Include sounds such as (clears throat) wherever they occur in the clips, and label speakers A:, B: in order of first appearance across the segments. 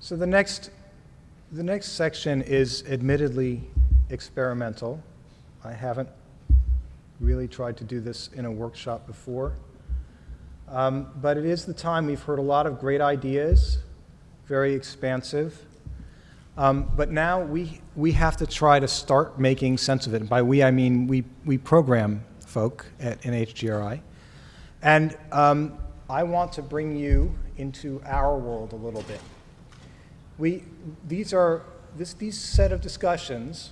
A: So the next, the next section is admittedly experimental. I haven't really tried to do this in a workshop before. Um, but it is the time we've heard a lot of great ideas, very expansive. Um, but now we, we have to try to start making sense of it. And by we, I mean we, we program folk at NHGRI. And um, I want to bring you into our world a little bit. We, these are, this, these set of discussions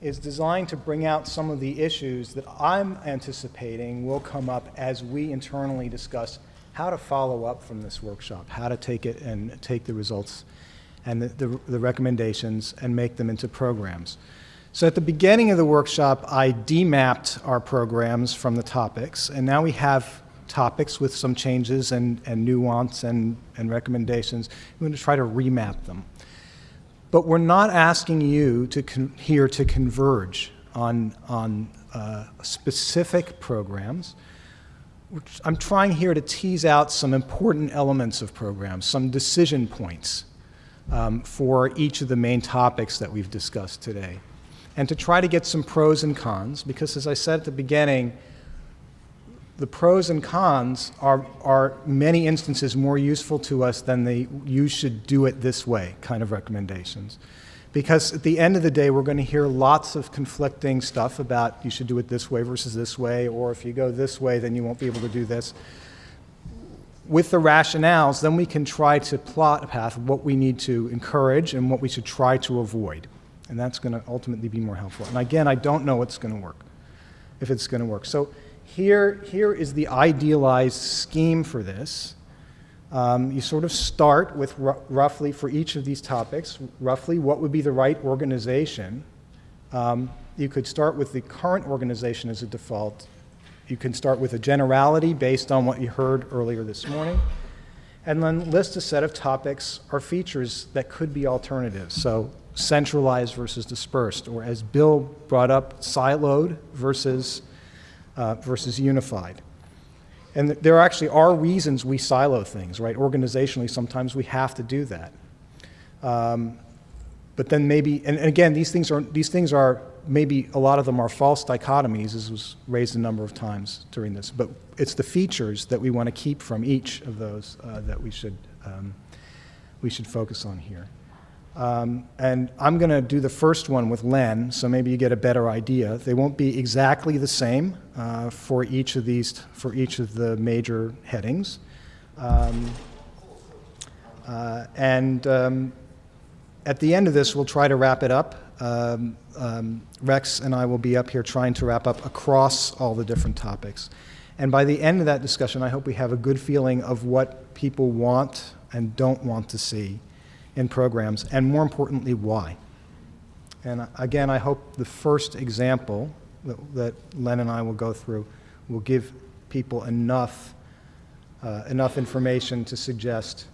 A: is designed to bring out some of the issues that I'm anticipating will come up as we internally discuss how to follow up from this workshop, how to take it and take the results and the, the, the, recommendations and make them into programs. So at the beginning of the workshop, I demapped our programs from the topics, and now we have topics with some changes and, and nuance and, and recommendations. We're going to try to remap them. But we're not asking you to here to converge on, on uh, specific programs. I'm trying here to tease out some important elements of programs, some decision points um, for each of the main topics that we've discussed today. And to try to get some pros and cons, because as I said at the beginning, the pros and cons are, are many instances more useful to us than the you should do it this way kind of recommendations. Because at the end of the day, we're going to hear lots of conflicting stuff about you should do it this way versus this way, or if you go this way, then you won't be able to do this. With the rationales, then we can try to plot a path of what we need to encourage and what we should try to avoid. And that's going to ultimately be more helpful. And again, I don't know what's going to work, if it's going to work. So here, here is the idealized scheme for this. Um, you sort of start with roughly, for each of these topics, roughly what would be the right organization. Um, you could start with the current organization as a default. You can start with a generality based on what you heard earlier this morning, and then list a set of topics or features that could be alternatives. So centralized versus dispersed, or as Bill brought up, siloed versus uh, versus unified. And th there actually are reasons we silo things, right? Organizationally, sometimes we have to do that. Um, but then maybe, and, and again, these things are these things are maybe a lot of them are false dichotomies, as was raised a number of times during this. But it's the features that we want to keep from each of those uh, that we should um, we should focus on here. Um, and I'm going to do the first one with Len, so maybe you get a better idea. They won't be exactly the same uh, for each of these, for each of the major headings. Um, uh, and um, at the end of this, we'll try to wrap it up. Um, um, Rex and I will be up here trying to wrap up across all the different topics. And by the end of that discussion, I hope we have a good feeling of what people want and don't want to see in programs, and more importantly, why. And again, I hope the first example that, that Len and I will go through will give people enough, uh, enough information to suggest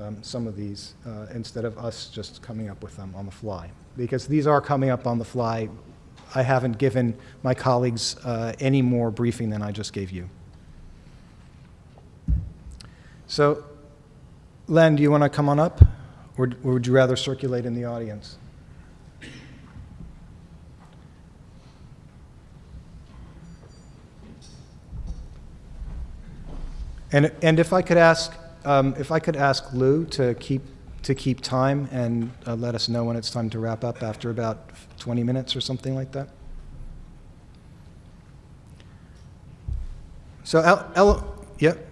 A: um, some of these uh, instead of us just coming up with them on the fly. Because these are coming up on the fly. I haven't given my colleagues uh, any more briefing than I just gave you. So, Len, do you want to come on up? Or, or would you rather circulate in the audience? And, and if I could ask, um, if I could ask Lou to keep, to keep time and uh, let us know when it's time to wrap up after about 20 minutes or something like that. So, El, El, yep. Yeah,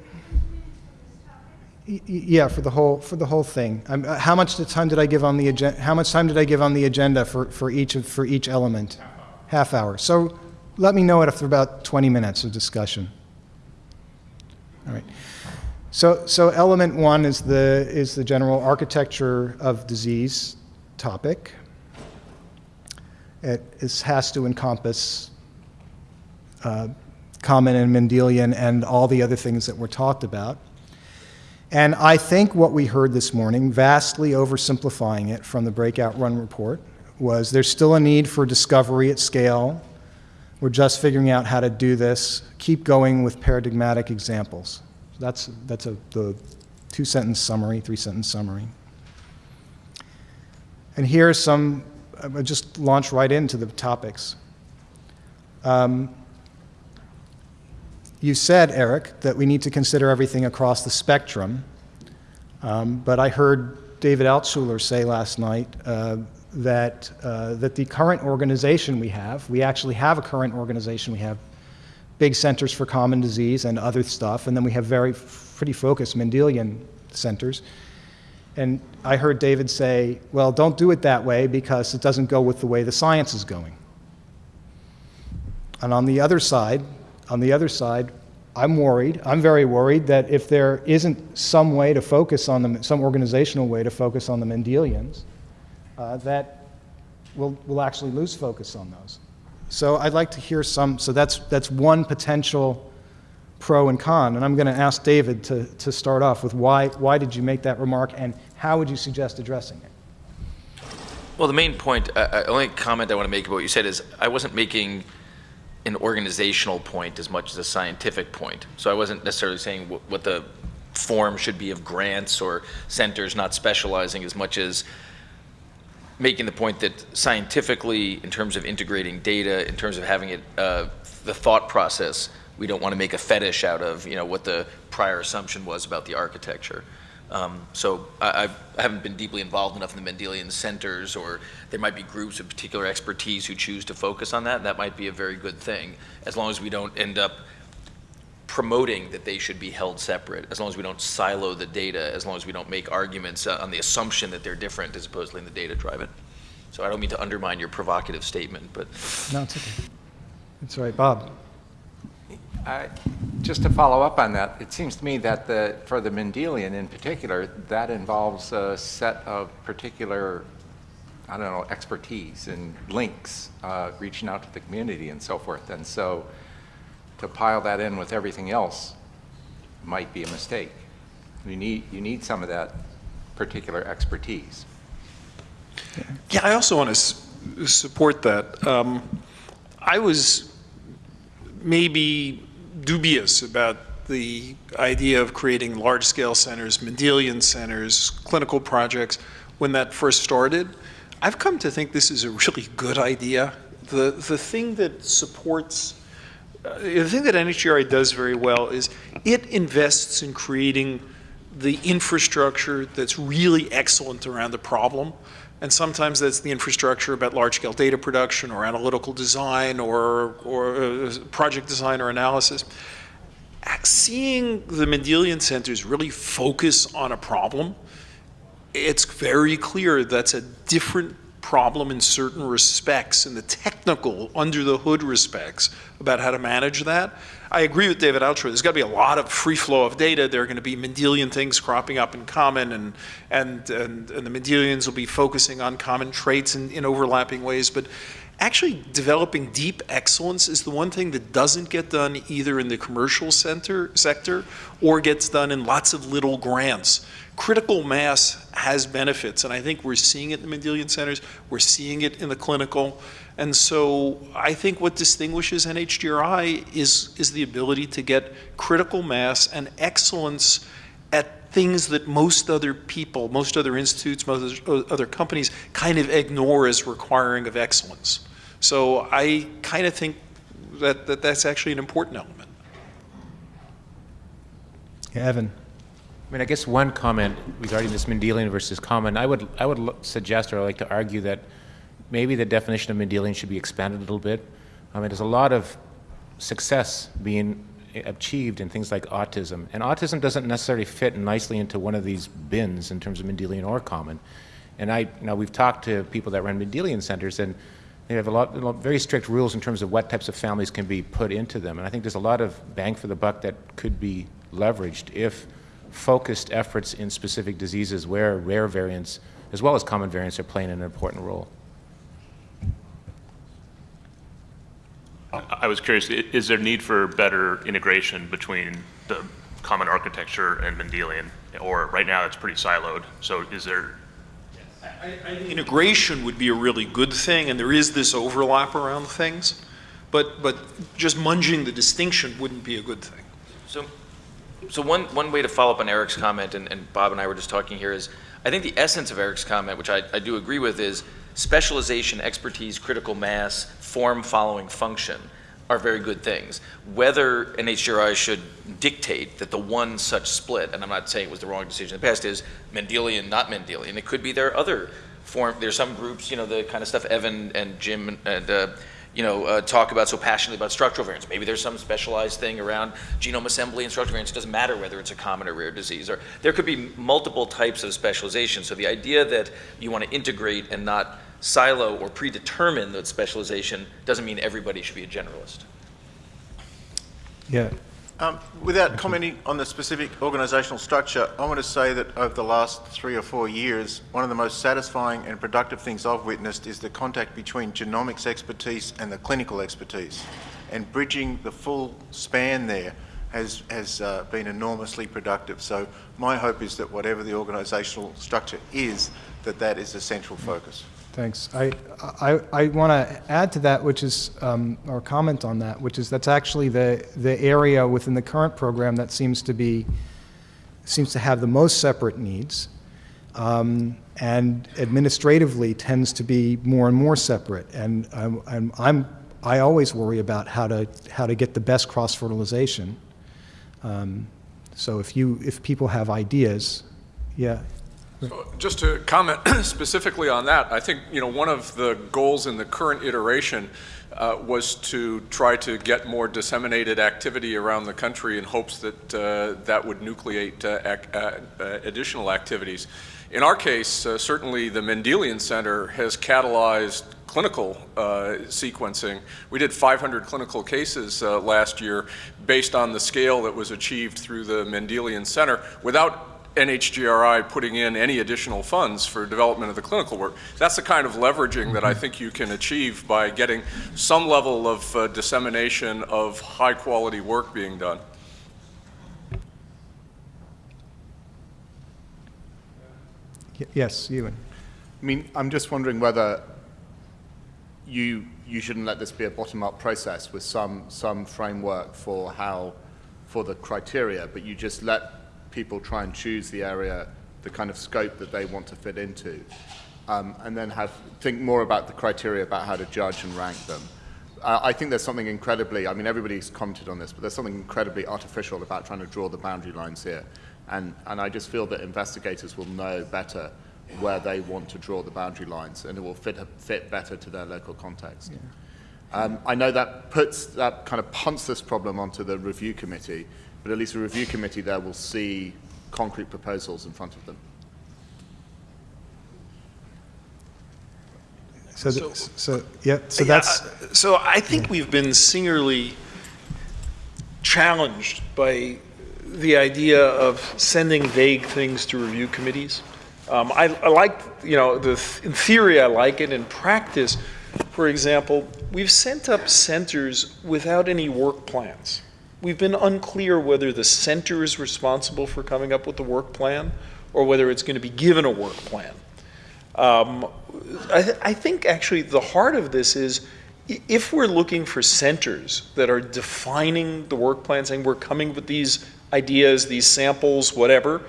A: for the whole for the whole thing. Um, uh, how much time did I give on the agenda? How much time did I give on the agenda for, for each of, for each element? Half hour. So let me know it after about 20 minutes of discussion. All right. So so element one is the is the general architecture of disease topic. It is, has to encompass uh, common and Mendelian and all the other things that were talked about. And I think what we heard this morning, vastly oversimplifying it from the breakout run report, was there's still a need for discovery at scale. We're just figuring out how to do this. Keep going with paradigmatic examples. That's, that's a, the two-sentence summary, three-sentence summary. And here are some, I'll just launch right into the topics. Um, You said, Eric, that we need to consider everything across the spectrum, Um, but I heard David Altshuler say last night uh, that, uh, that the current organization we have, we actually have a current organization, we have big centers for common disease and other stuff, and then we have very pretty focused Mendelian centers. And I heard David say, well, don't do it that way because it doesn't go with the way the science is going. And on the other side, on the other side, I'm worried, I'm very worried that if there isn't some way to focus on them, some organizational way to focus on the Mendelians, uh, that we'll, we'll actually lose focus on those. So I'd like to hear some, so that's, that's one potential pro and con, and I'm going to ask David to, to start off with why, why did you make that remark and how would you suggest addressing it?
B: Well, the main point, uh, uh, only comment I want to make about what you said is I wasn't making an organizational point as much as a scientific point. So I wasn't necessarily saying what, what the form should be of grants or centers not specializing as much as making the point that scientifically, in terms of integrating data, in terms of having it, uh, the thought process, we don't want to make a fetish out of, you know, what the prior assumption was about the architecture. Um, so I, I haven't been deeply involved enough in the Mendelian centers, or there might be groups of particular expertise who choose to focus on that. That might be a very good thing, as long as we don't end up promoting that they should be held separate, as long as we don't silo the data, as long as we don't make arguments uh, on the assumption that they're different as opposed to letting the data drive it. So I don't mean to undermine your provocative statement, but
A: No, it's okay. It's all right, Bob.
C: Just to follow up on that, it seems to me that the, for the Mendelian in particular, that involves a set of particular, I don't know, expertise and links, uh, reaching out to the community and so forth. And so to pile that in with everything else might be a mistake. You need, you need some of that particular expertise.
D: Yeah, I also want to support that. Um, I was maybe dubious about the idea of creating large-scale centers, Mendelian centers, clinical projects, when that first started. I've come to think this is a really good idea. The, the thing that supports, uh, the thing that NHGRI does very well is it invests in creating the infrastructure that's really excellent around the problem. And sometimes that's the infrastructure about large-scale data production or analytical design or, or uh, project design or analysis. Seeing the Mendelian centers really focus on a problem, it's very clear that's a different problem in certain respects, in the technical, under the hood respects, about how to manage that. I agree with David Altshuler. There's got to be a lot of free flow of data. There are going to be Mendelian things cropping up in common, and and and, and the Mendelians will be focusing on common traits in, in overlapping ways. But actually, developing deep excellence is the one thing that doesn't get done either in the commercial center sector or gets done in lots of little grants. Critical mass has benefits, and I think we're seeing it in the Mendelian centers. We're seeing it in the clinical. And so I think what distinguishes NHGRI is, is the ability to get critical mass and excellence at things that most other people, most other institutes, most other companies kind of ignore as requiring of excellence. So I kind of think that, that that's actually an important element.
A: Yeah, Evan.
E: I mean, I guess one comment regarding this Mendelian versus common, I would, I would suggest or like to argue that maybe the definition of Mendelian should be expanded a little bit. I mean, there's a lot of success being achieved in things like autism, and autism doesn't necessarily fit nicely into one of these bins in terms of Mendelian or common. And I, now we've talked to people that run Mendelian centers, and they have a lot, a lot- very strict rules in terms of what types of families can be put into them. And I think there's a lot of bang for the buck that could be leveraged if focused efforts in specific diseases where rare variants as well as common variants are playing an important role.
F: I was curious, is there need for better integration between the common architecture and Mendelian? Or right now, it's pretty siloed, so is there,
D: I think integration would be a really good thing, and there is this overlap around things, but, but just munging the distinction wouldn't be a good thing.
B: So So one, one way to follow up on Eric's comment, and, and Bob and I were just talking here, is I think the essence of Eric's comment, which I, I do agree with, is specialization, expertise, critical mass, form following function are very good things. Whether an NHGRI should dictate that the one such split, and I'm not saying it was the wrong decision in the past, is Mendelian, not Mendelian. It could be there are other form, there's some groups, you know, the kind of stuff Evan and Jim and, uh, you know, uh, talk about so passionately about structural variants. Maybe there's some specialized thing around genome assembly and structural variants. It doesn't matter whether it's a common or rare disease. Or there could be multiple types of specialization. So the idea that you want to integrate and not silo or predetermine that specialization doesn't mean everybody should be a generalist.
A: Yeah,
G: Um, Without commenting on the specific organisational structure, I want to say that over the last three or four years, one of the most satisfying and productive things I've witnessed is the contact between genomics expertise and the clinical expertise. And bridging the full span there has, has uh, been enormously productive. So my hope is that whatever the organisational structure is, that that is a central focus.
A: Thanks. I, I, I want to add to that, which is, um, or comment on that, which is that's actually the, the area within the current program that seems to be, seems to have the most separate needs, um, and administratively tends to be more and more separate. And I'm, I'm, I'm, I always worry about how to, how to get the best cross-fertilization. Um, so if you, if people have ideas, yeah,
H: So Just to comment (clears throat) specifically on that, I think, you know, one of the goals in the current iteration uh, was to try to get more disseminated activity around the country in hopes that uh, that would nucleate uh, ac- uh, uh, additional activities. In our case, uh, certainly the Mendelian Center has catalyzed clinical sequencing. We did 500 clinical cases last year based on the scale that was achieved through the Mendelian Center without NHGRI putting in any additional funds for development of the clinical work. That's the kind of leveraging that I think you can achieve by getting some level of uh, dissemination of high-quality work being done.
A: Yes, Ewan.
I: I mean, I'm just wondering whether you, you shouldn't let this be a bottom-up process with some, some framework for how, for the criteria, but you just let people try and choose the area, the kind of scope that they want to fit into, um, and then have, think more about the criteria about how to judge and rank them. Uh, I think there's something incredibly, I mean, everybody's commented on this, but there's something incredibly artificial about trying to draw the boundary lines here. And, and I just feel that investigators will know better where they want to draw the boundary lines, and it will fit, fit better to their local context. Um, I know that puts, that kind of punts this problem onto the review committee, but at least the review committee there will see concrete proposals in front of them.
A: So, th- so, yeah, so
D: Yeah,
A: that's,
D: uh, So I think we've been singularly challenged by the idea of sending vague things to review committees. Um, I, I like, you know, the, in theory, I like it. In practice, for example, we've sent up centers without any work plans. We've been unclear whether the center is responsible for coming up with the work plan or whether it's going to be given a work plan. Um, I, th- I think actually the heart of this is if we're looking for centers that are defining the work plan, saying we're coming with these ideas, these samples, whatever,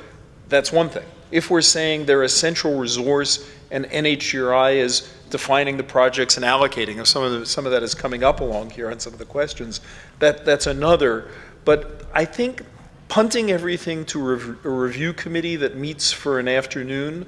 D: that's one thing. If we're saying they're a central resource and NHGRI is defining the projects and allocating, and some of the, some of that is coming up along here on some of the questions, that, that's another. But I think punting everything to rev- a review committee that meets for an afternoon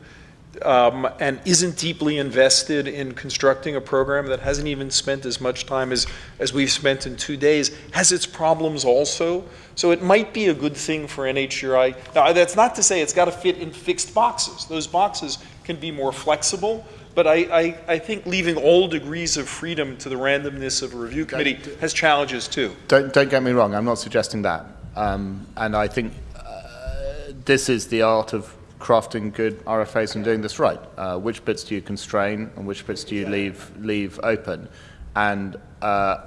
D: um, and isn't deeply invested in constructing a program that hasn't even spent as much time as, as we've spent in two days has its problems also. So it might be a good thing for NHGRI. Now, that's not to say it's got to fit in fixed boxes. Those boxes can be more flexible. But I, I, I think leaving all degrees of freedom to the randomness of a review committee has challenges too.
I: Don't, don't get me wrong, I'm not suggesting that. Um, and I think uh, this is the art of crafting good RFAs and doing this right. Uh, which bits do you constrain and which bits do you leave, leave open? And uh,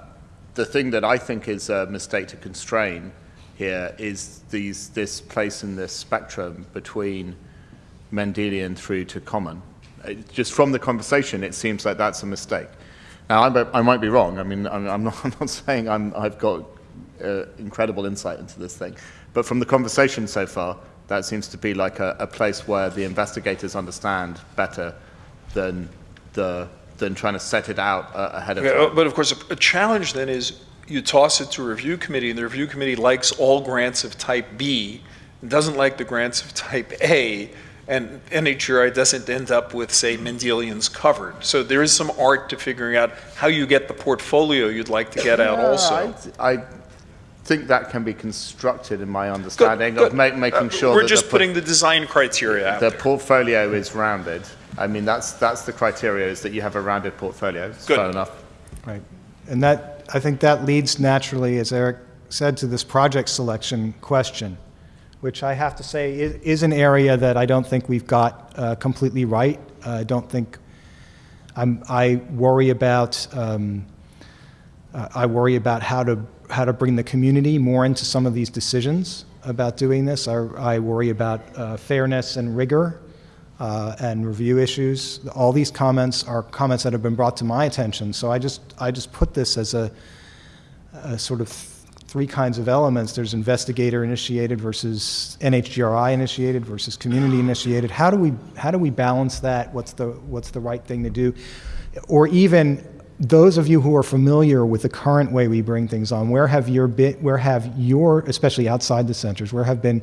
I: the thing that I think is a mistake to constrain here is these, this place in this spectrum between Mendelian through to common. It, just from the conversation, it seems like that's a mistake. Now, I, might- I might be wrong. I mean, I'm, I'm, not, (laughs) I'm not saying I'm, I've got uh, incredible insight into this thing. But from the conversation so far, that seems to be like a, a place where the investigators understand better than the than trying to set it out uh, ahead of
D: Yeah,
I: time.
D: But of course, a- a challenge then is you toss it to a review committee, and the review committee likes all grants of type B, doesn't like the grants of type A, and NHGRI doesn't end up with, say, Mendelians covered. So there is some art to figuring out how you get the portfolio you'd like to get out also.
I: I, I think that can be constructed in my understanding
D: Good,
I: of ma-
D: good.
I: making
D: Uh,
I: sure
D: We're
I: that
D: just
I: the,
D: putting the design criteria out
I: the
D: there.
I: portfolio is rounded. I mean, that's that's the criteria is that you have a rounded portfolio. It's
D: Good.
I: Fair enough.
A: Right. And that, I think that leads naturally, as Eric said, to this project selection question, which I have to say is, is an area that I don't think we've got uh, completely right. I don't think, I'm, I worry about, um, uh, I worry about how to, how to bring the community more into some of these decisions about doing this. I, I worry about uh, fairness and rigor uh, and review issues. All these comments are comments that have been brought to my attention. So I just, I just put this as a, a sort of three kinds of elements. There's investigator initiated versus NHGRI initiated versus community initiated. How do we, how do we balance that? What's the, what's the right thing to do? Or even those of you who are familiar with the current way we bring things on, where have your bit, where have your, especially outside the centers, where have been,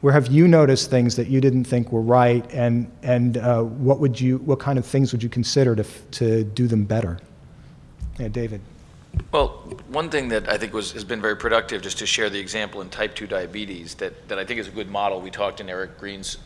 A: where have you noticed things that you didn't think were right, and and uh, what would you, what kind of things would you consider to to do them better? Yeah, David.
B: Well, one thing that I think was, has been very productive, just to share the example in type 2 diabetes, that, that I think is a good model, we talked in Eric Green's,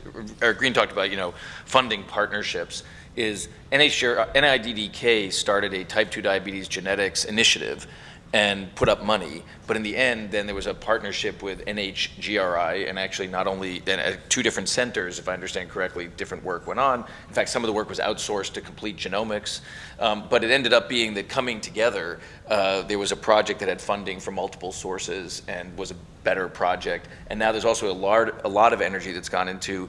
B: Eric Green talked about, you know, funding partnerships, is NHGR, NIDDK started a type 2 diabetes genetics initiative and put up money, but in the end, then there was a partnership with NHGRI, and actually not only, then at two different centers, if I understand correctly, different work went on. In fact, some of the work was outsourced to Complete Genomics, um, but it ended up being that coming together, uh, there was a project that had funding from multiple sources and was a better project. And now there's also a lot, a lot of energy that's gone into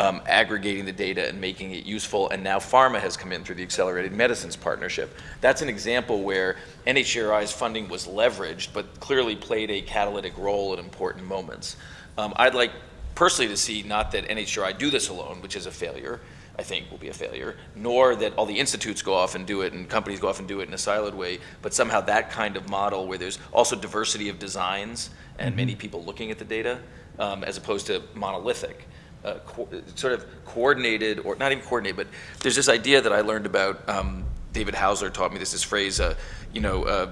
B: um, aggregating the data and making it useful. And now pharma has come in through the Accelerated Medicines Partnership. That's an example where NHGRI's funding was leveraged, but clearly played a catalytic role at important moments. Um, I'd like personally to see not that NHGRI do this alone, which is a failure, I think will be a failure, nor that all the institutes go off and do it and companies go off and do it in a siloed way, but somehow that kind of model where there's also diversity of designs and many people looking at the data, um, as opposed to monolithic. Uh, sort of coordinated, or not even coordinated, but there's this idea that I learned about. Um, David Haussler taught me this, this phrase, uh, you know, uh,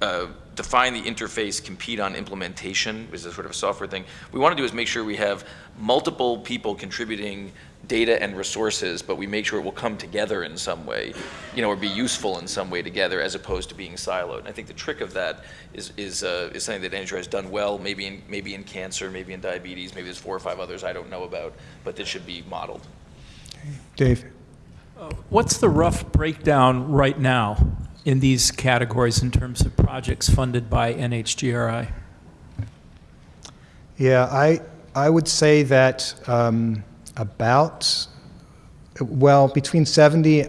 B: uh, define the interface, compete on implementation, is a sort of a software thing. We want to do is make sure we have multiple people contributing data and resources, but we make sure it will come together in some way, you know, or be useful in some way together as opposed to being siloed. And I think the trick of that is, is, uh, is something that Andrew has done well, maybe in, maybe in cancer, maybe in diabetes, maybe there's four or five others I don't know about, but that should be modeled.
A: Dave.
J: What's the rough breakdown right now in these categories in terms of projects funded by NHGRI?
A: Yeah, I, I would say that um, about, well, between 70,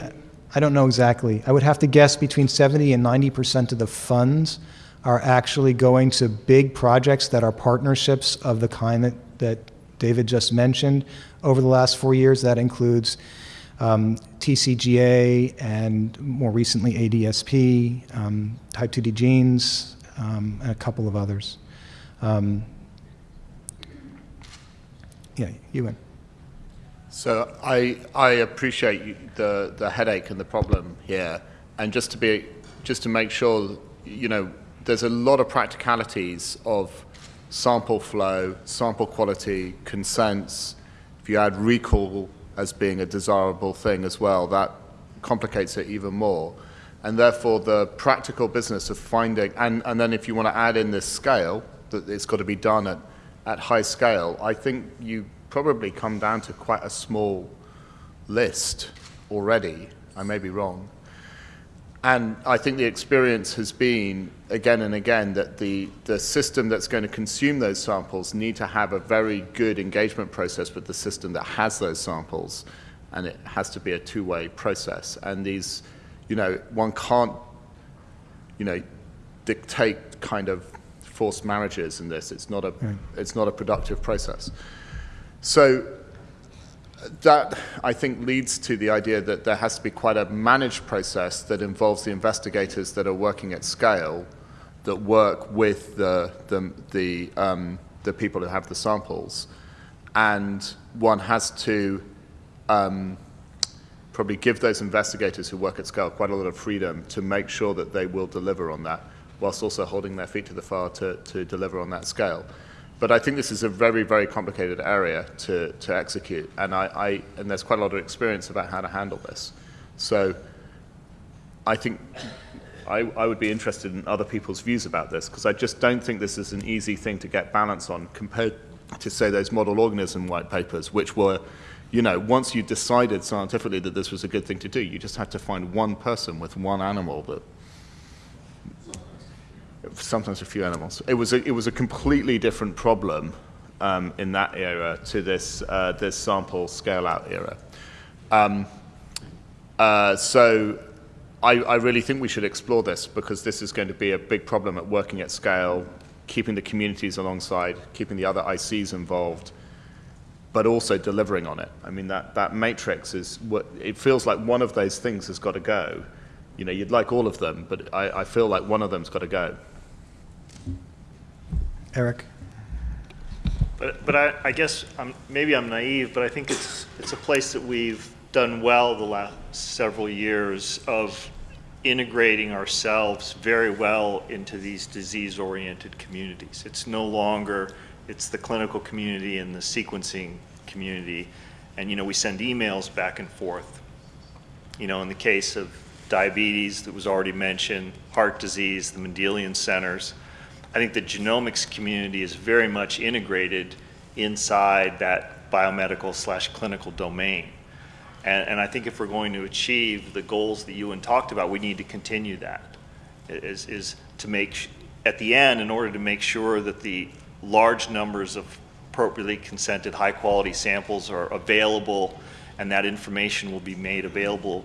A: I don't know exactly. I would have to guess between 70 and 90% of the funds are actually going to big projects that are partnerships of the kind that, that David just mentioned over the last four years. That includes um, TCGA and more recently ADSP, um, type 2D genes, um, and a couple of others. Um, yeah, Ewan.
I: So I, I appreciate the, the headache and the problem here. And just to be, just to make sure, you know, there's a lot of practicalities of sample flow, sample quality, consents. If you add recall as being a desirable thing as well, that complicates it even more. And therefore, the practical business of finding, and, and then if you want to add in this scale, that it's got to be done at, at high scale, I think you probably come down to quite a small list already. I may be wrong. And I think the experience has been again and again that the, the system that's going to consume those samples need to have a very good engagement process with the system that has those samples. And it has to be a two-way process. And these, you know, one can't, you know, dictate kind of forced marriages in this. It's not a, it's not a productive process. So that, I think, leads to the idea that there has to be quite a managed process that involves the investigators that are working at scale, that work with the, the, the, um, the people who have the samples. And one has to um, probably give those investigators who work at scale quite a lot of freedom to make sure that they will deliver on that, whilst also holding their feet to the fire to, to deliver on that scale. But I think this is a very, very complicated area to, to execute, and, I, I, and there's quite a lot of experience about how to handle this. So I think I, I would be interested in other people's views about this, because I just don't think this is an easy thing to get balance on compared to, say, those model organism white papers, which were, you know, once you decided scientifically that this was a good thing to do, you just had to find one person with one animal that sometimes a few animals. It was a, it was a completely different problem um, in that era to this, uh, this sample scale out era. Um, uh, so I, I really think we should explore this because this is going to be a big problem at working at scale, keeping the communities alongside, keeping the other ICs involved, but also delivering on it. I mean, that, that matrix is what, it feels like one of those things has got to go. You know, you'd like all of them, but I, I feel like one of them's got to go.
A: Eric?
K: But, but I, I guess I'm, maybe I'm naive, but I think it's, it's a place that we've done well the last several years of integrating ourselves very well into these disease-oriented communities. It's no longer, it's the clinical community and the sequencing community. And, you know, we send emails back and forth. You know, in the case of diabetes that was already mentioned, heart disease, the Mendelian centers, I think the genomics community is very much integrated inside that biomedical slash clinical domain. And, and, I think if we're going to achieve the goals that Ewan talked about, we need to continue that. Is, is to make, at the end, in order to make sure that the large numbers of appropriately consented high quality samples are available and that information will be made available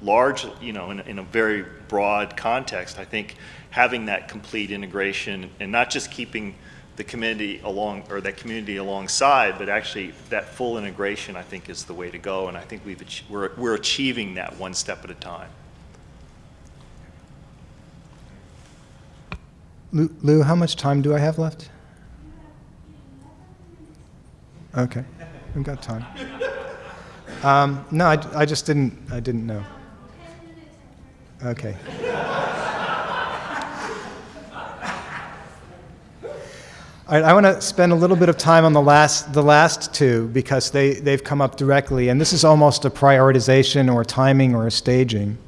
K: large, you know, in, in a very broad context, I think having that complete integration and not just keeping the community along or that community alongside, but actually that full integration, I think, is the way to go. And I think we've we're we're achieving that one step at a time.
A: Lou, Lou, how much time do I have left? Okay, we've got time. Um, no, I, I just didn't. I didn't know. Okay. All right, I want to spend a little bit of time on the last, the last two because they, they've come up directly, and this is almost a prioritization or timing or a staging.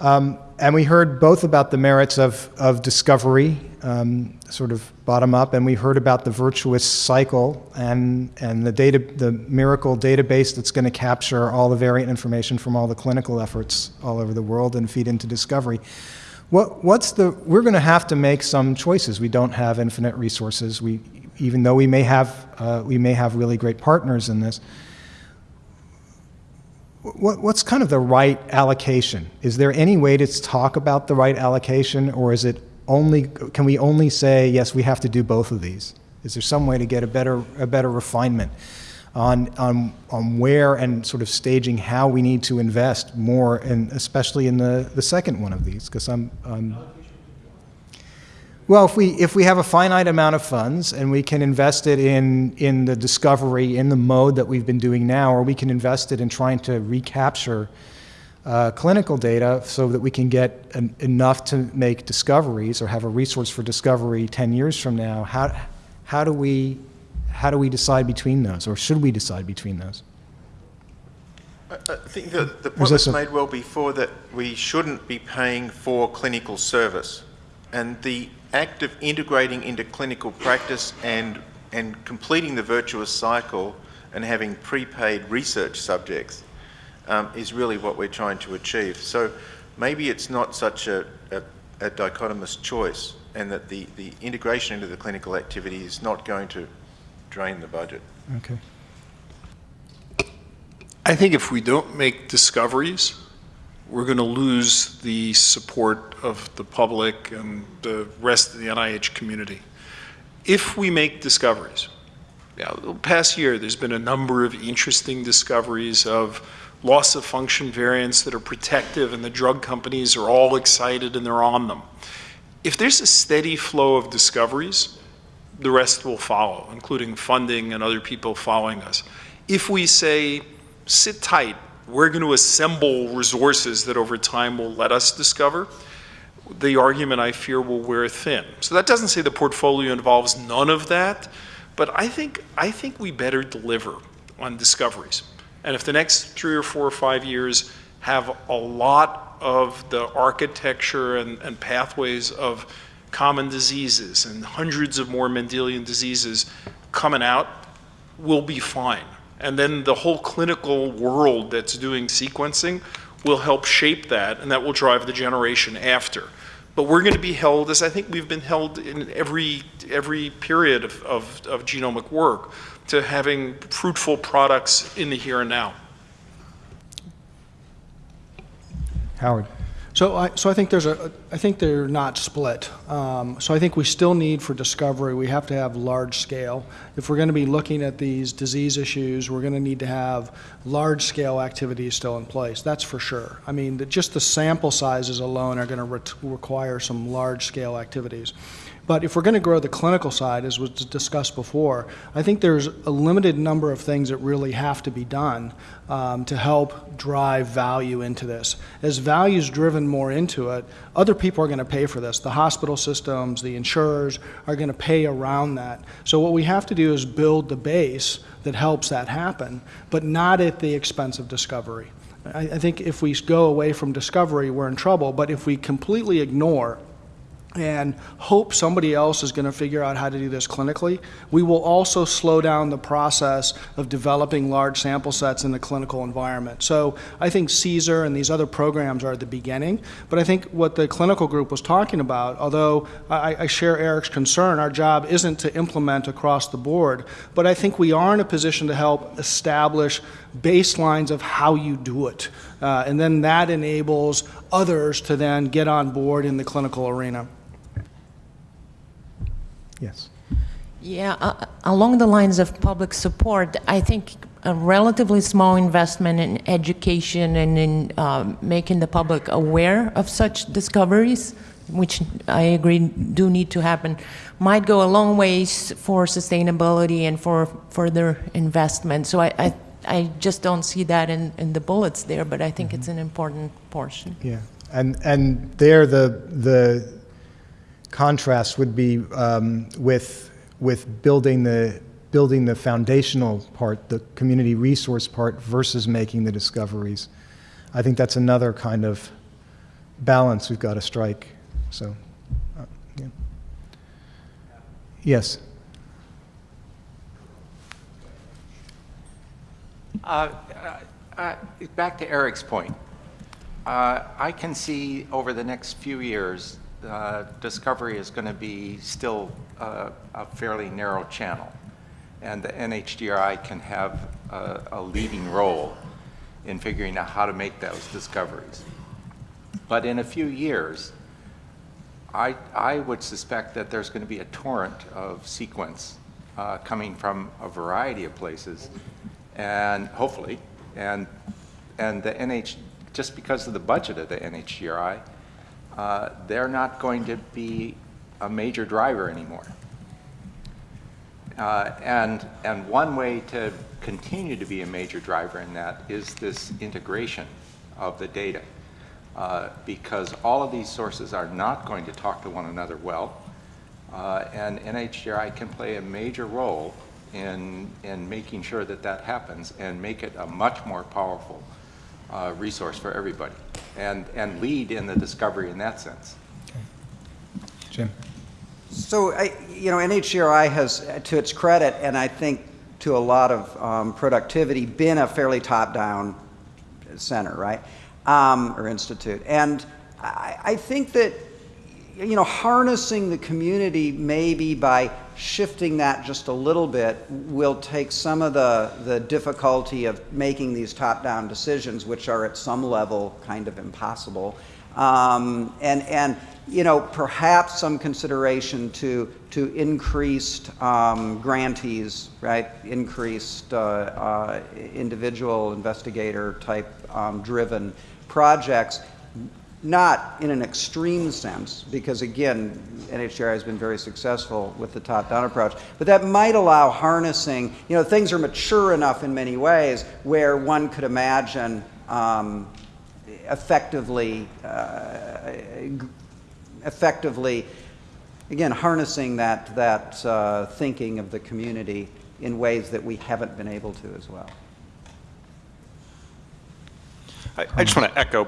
A: Um, and we heard both about the merits of, of discovery, um, sort of bottom up, and we heard about the virtuous cycle and, and the, data, the miracle database that's going to capture all the variant information from all the clinical efforts all over the world and feed into discovery. What, what's the, we're going to have to make some choices. We don't have infinite resources. We, even though we may have, uh, we may have really great partners in this. What, what's kind of the right allocation? Is there any way to talk about the right allocation, or is it only, can we only say, yes, we have to do both of these? Is there some way to get a better, a better refinement? on, on, on where and sort of staging how we need to invest more, and especially in the, the second one of these, because I'm, I'm well, if we, if we have a finite amount of funds and we can invest it in, in the discovery in the mode that we've been doing now, or we can invest it in trying to recapture uh, clinical data so that we can get an, enough to make discoveries or have a resource for discovery 10 years from now, how, how do we how do we decide between those, or should we decide between those?
G: I, I think that the point was made well before that we shouldn't be paying for clinical service. And the act of integrating into clinical practice and, and completing the virtuous cycle and having prepaid research subjects um, is really what we're trying to achieve. So maybe it's not such a, a, a dichotomous choice and that the, the integration into the clinical activity is not going to drain the budget.
A: Okay.
D: I think if we don't make discoveries, we're going to lose the support of the public and the rest of the NIH community. If we make discoveries, yeah, the past year, there's been a number of interesting discoveries of loss of function variants that are protective, and the drug companies are all excited and they're on them. If there's a steady flow of discoveries, the rest will follow, including funding and other people following us. If we say, sit tight, we're going to assemble resources that over time will let us discover, the argument I fear will wear thin. So that doesn't say the portfolio involves none of that, but I think, I think we better deliver on discoveries. And if the next three or four or five years have a lot of the architecture and, and pathways of common diseases and hundreds of more Mendelian diseases coming out, we'll be fine. And then the whole clinical world that's doing sequencing will help shape that, and that will drive the generation after. But we're going to be held, as I think we've been held in every, every period of, of, of genomic work, to having fruitful products in the here and now.
A: Howard.
L: So I, so I think there's a, I think they're not split. Um, so I think we still need for discovery, we have to have large scale. If we're going to be looking at these disease issues, we're going to need to have large scale activities still in place. That's for sure. I mean, the, just the sample sizes alone are going to re require some large scale activities. But if we're going to grow the clinical side, as was discussed before, I think there's a limited number of things that really have to be done um, to help drive value into this. As value is driven more into it, other people are going to pay for this. The hospital systems, the insurers are going to pay around that. So what we have to do is build the base that helps that happen, but not at the expense of discovery. I, I think if we go away from discovery, we're in trouble, but if we completely ignore and hope somebody else is going to figure out how to do this clinically, we will also slow down the process of developing large sample sets in the clinical environment. So I think CSER and these other programs are at the beginning, but I think what the clinical group was talking about, although I, I share Eric's concern, our job isn't to implement across the board, but I think we are in a position to help establish baselines of how you do it. Uh, and then that enables others to then get on board in the clinical arena.
A: Yes.
M: Yeah, uh, along the lines of public support, I think a relatively small investment in education and in um, making the public aware of such discoveries, which I agree do need to happen, might go a long ways for sustainability and for further investment. So I, I, I just don't see that in, in the bullets there, but I think mm -hmm. it's an important portion.
A: Yeah, and and there the the contrast would be um, with, with building, the, building the foundational part, the community resource part, versus making the discoveries. I think that's another kind of balance we've got to strike. So, uh, yeah. Yes.
C: Uh, uh, uh back to Eric's point. Uh, I can see over the next few years uh, discovery is going to be still uh, a fairly narrow channel. And the NHGRI can have a, a, leading role in figuring out how to make those discoveries. But in a few years, I, I would suspect that there's going to be a torrent of sequence uh, coming from a variety of places, and hopefully, and, and the NH, just because of the budget of the NHGRI, uh, they're not going to be a major driver anymore. Uh, and, and one way to continue to be a major driver in that is this integration of the data. Uh, because all of these sources are not going to talk to one another well. Uh, and NHGRI can play a major role in, in making sure that that happens and make it a much more powerful uh, resource for everybody and, and lead in the discovery in that sense.
A: Okay. Jim.
N: So, I, you know, NHGRI has, to its credit, and I think to a lot of um, productivity, been a fairly top-down center, right, um, or institute. And I, I think that you know, harnessing the community maybe by shifting that just a little bit will take some of the, the difficulty of making these top-down decisions, which are at some level kind of impossible. Um, and, and, you know, perhaps some consideration to, to increased um, grantees, right? Increased uh, uh, individual investigator type um, driven projects not in an extreme sense, because again, NHGRI has been very successful with the top-down approach, but that might allow harnessing, you know, things are mature enough in many ways where one could imagine um, effectively, uh, effectively, again, harnessing that, that uh, thinking of the community in ways that we haven't been able to as well.
O: I, I just want to echo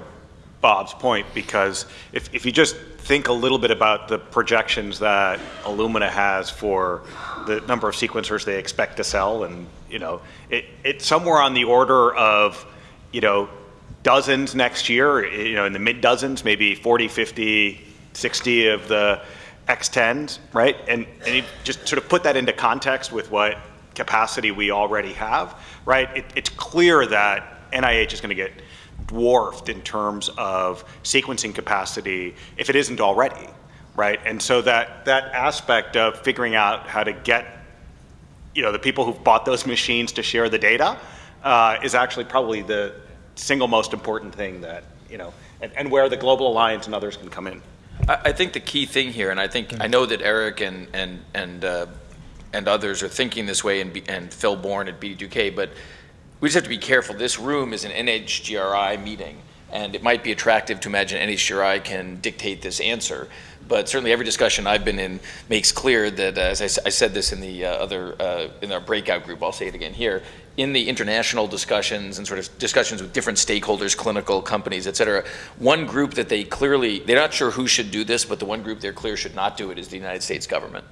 O: Bob's point because if, if you just think a little bit about the projections that Illumina has for the number of sequencers they expect to sell and you know it, it's somewhere on the order of you know dozens next year you know in the mid dozens maybe 40 50 60 of the X10s right? And, and you just sort of put that into context with what capacity we already have right? It, it's clear that NIH is going to get dwarfed in terms of sequencing capacity if it isn't already, right? And so that, that aspect of figuring out how to get you know, the people who've bought those machines to share the data uh, is actually probably the single most important thing that, you know, and, and where the Global Alliance and others can come in.
B: I, think the key thing here, and I think, I know that Eric and, and, and, uh, and others are thinking this way, and, and Phil Bourne at BD2K, but we just have to be careful. This room is an NHGRI meeting, and it might be attractive to imagine NHGRI can dictate this answer. But certainly, every discussion I've been in makes clear that, uh, as I, I said this in the uh, other uh, in our breakout group, I'll say it again here. In the international discussions and sort of discussions with different stakeholders, clinical companies, et cetera, one group that they clearly they're not sure who should do this, but the one group they're clear should not do it is the United States government.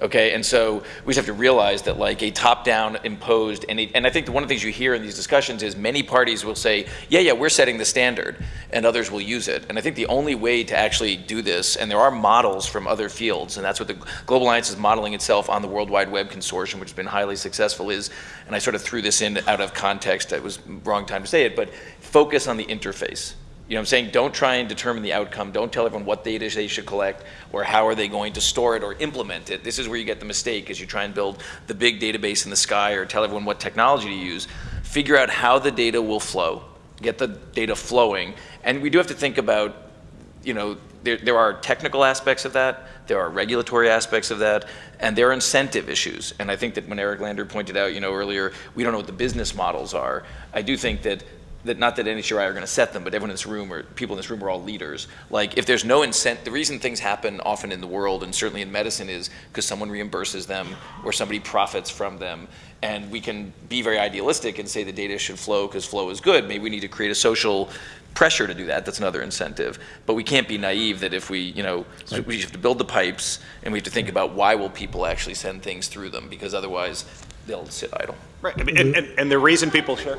B: Okay, and so we just have to realize that like a top-down imposed, and, and I think one of the things you hear in these discussions is many parties will say, yeah, yeah, we're setting the standard, and others will use it. And I think the only way to actually do this, and there are models from other fields, and that's what the Global Alliance is modeling itself on the World Wide Web Consortium, which has been highly successful, is, and I sort of threw this in out of context, it was wrong time to say it, but focus on the interface. You know what I'm saying? Don't try and determine the outcome. Don't tell everyone what data they should collect or how are they going to store it or implement it. This is where you get the mistake as you try and build the big database in the sky or tell everyone what technology to use. Figure out how the data will flow. Get the data flowing. And we do have to think about, you know, there, there are technical aspects of that, there are regulatory aspects of that, and there are incentive issues. And I think that when Eric Lander pointed out, you know, earlier, we don't know what the business models are. I do think that that not that NHGRI are going to set them, but everyone in this room or people in this room are all leaders. Like if there's no incentive, the reason things happen often in the world and certainly in medicine is because someone reimburses them or somebody profits from them. And we can be very idealistic and say the data should flow because flow is good. Maybe we need to create a social pressure to do that. That's another incentive. But we can't be naive that if we, you know, so we have to build the pipes and we have to think about why will people actually send things through them because otherwise they'll sit idle.
O: Right, and, and, and the reason people share.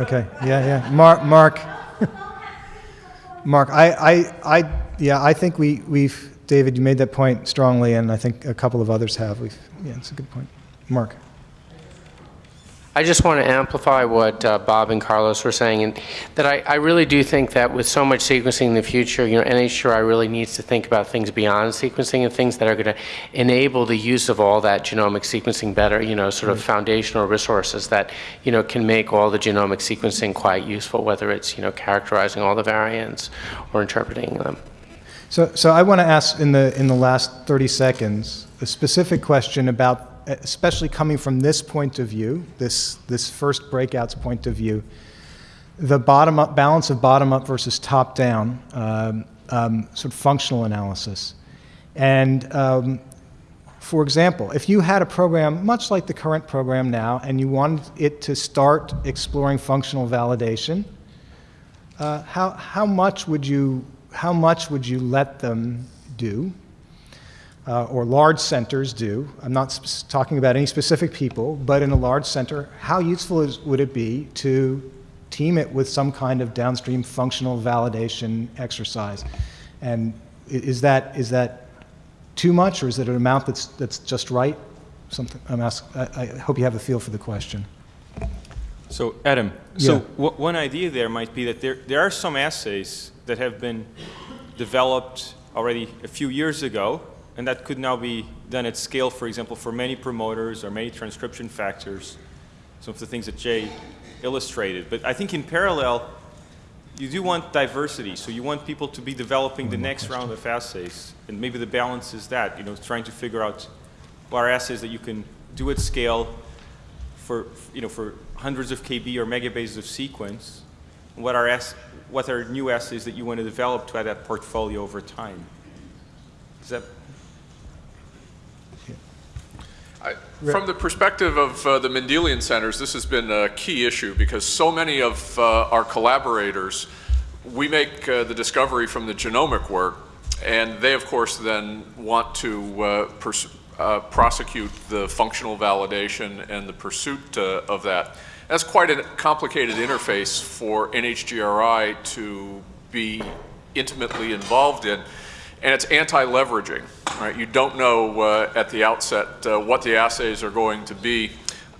A: Okay, yeah, yeah. Mark, Mark, (laughs) Mark, I, I, I, yeah, I think we, we've, David, you made that point strongly, and I think a couple of others have. We've, yeah, it's a good point. Mark.
P: I just want to amplify what uh, Bob and Carlos were saying, and that I, I really do think that with so much sequencing in the future, you know, NHGRI really needs to think about things beyond sequencing and things that are going to enable the use of all that genomic sequencing better, you know, sort of foundational resources that, you know, can make all the genomic sequencing quite useful, whether it's, you know, characterizing all the variants or interpreting them.
A: So, so I want to ask in the, in the last 30 seconds, a specific question about, especially coming from this point of view, this, this first breakout's point of view, the bottom up, balance of bottom up versus top down, um, um, sort of functional analysis. And um, for example, if you had a program much like the current program now and you wanted it to start exploring functional validation, uh, how, how much would you how much would you let them do, uh, or large centers do? I'm not talking about any specific people, but in a large center, how useful is, would it be to team it with some kind of downstream functional validation exercise. And is that, is that too much, or is it an amount that's, that's just right? Something, I'm ask, I, I hope you have a feel for the question.
Q: So, Adam,
A: Yeah.
Q: so one idea there might be that there, there are some assays that have been developed already a few years ago, and that could now be done at scale, for example, for many promoters or many transcription factors, some of the things that Jay illustrated. But I think in parallel, you do want diversity, so you want people to be developing the next round of assays, and maybe the balance is that, you know, trying to figure out what are assays that you can do at scale for, you know, for hundreds of KB or megabases of sequence, what are, what are new assays that you want to develop to add that portfolio over time? Is that,
H: I- From the perspective of uh, the Mendelian centers, this has been a key issue because so many of uh, our collaborators, we make uh, the discovery from the genomic work, and they, of course, then want to uh, uh, prosecute the functional validation and the pursuit uh, of that. That's quite a complicated interface for NHGRI to be intimately involved in and it's anti-leveraging, right? You don't know uh, at the outset uh, what the assays are going to be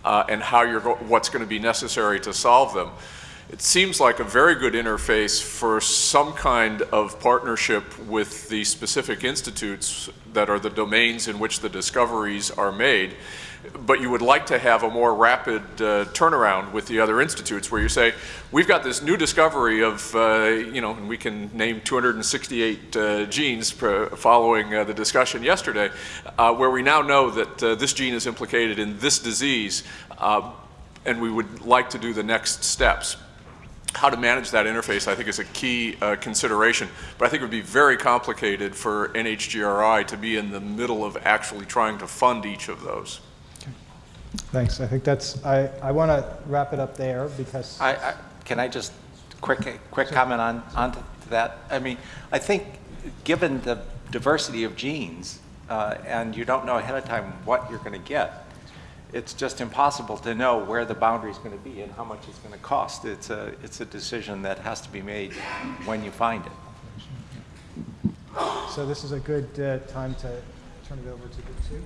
H: uh, and how you're go- what's going to be necessary to solve them. It seems like a very good interface for some kind of partnership with the specific institutes that are the domains in which the discoveries are made. But you would like to have a more rapid uh, turnaround with the other institutes where you say, we've got this new discovery of, uh, you know, and we can name 268 uh, genes following uh, the discussion yesterday, uh, where we now know that uh, this gene is implicated in this disease, and we would like to do the next steps how to manage that interface, I think, is a key uh, consideration. But I think it would be very complicated for NHGRI to be in the middle of actually trying to fund each of those. Okay.
A: Thanks. I think that's, I, I want to wrap it up there because.
C: I, I, can I just quick, quick comment on, on to that? I mean, I think given the diversity of genes, uh, and you don't know ahead of time what you're going to get, it's just impossible to know where the boundary is going to be and how much it's going to cost. It's a, it's a decision that has to be made when you find it.
A: So this is a good uh, time to turn it over to the two.